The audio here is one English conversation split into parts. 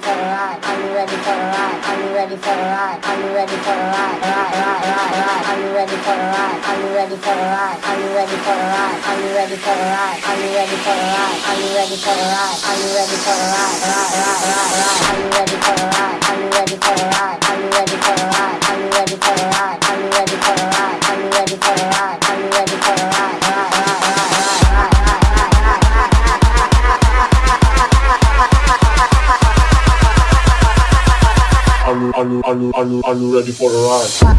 for a ride? Are you ready for a ride? Are you ready for a ride? Are you ready for a ride? Ride, ride, ride, ride. Are you ready for a ride? Are you ready for a ride? Are you ready for a ride? Are you ready for a ride? Are you ready for a ride? Are you ready for a ride? Are you ready for a ride? Ride, ride, ride, ride. Are you ready for a ride? Are you ready for a ride? Are you ready for a ride? Are you, are you, are you, ready for a ride? Are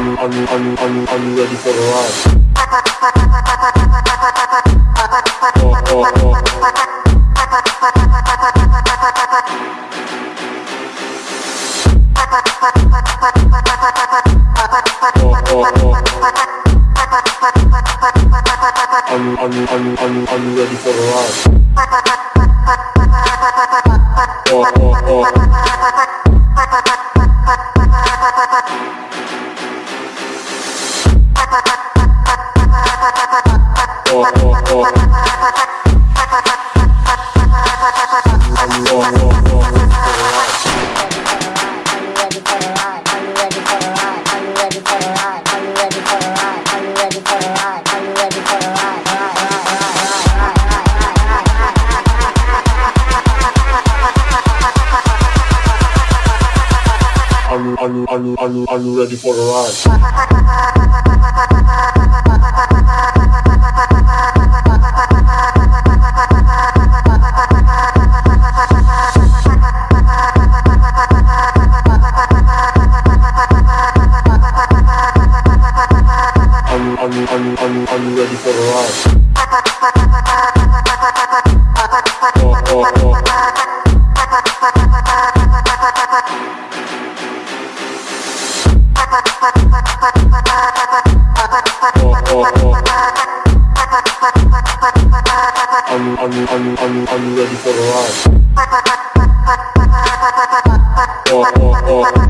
you, are you, are you, are you, ready for a ride? I'm, I'm, I'm, I'm, I'm ready for the ride. Are you, are you, are you, are you ready for a ride? Are you, are you, are you, are you, ready for a ride? Are? Oh, oh, oh. Oh, oh, oh.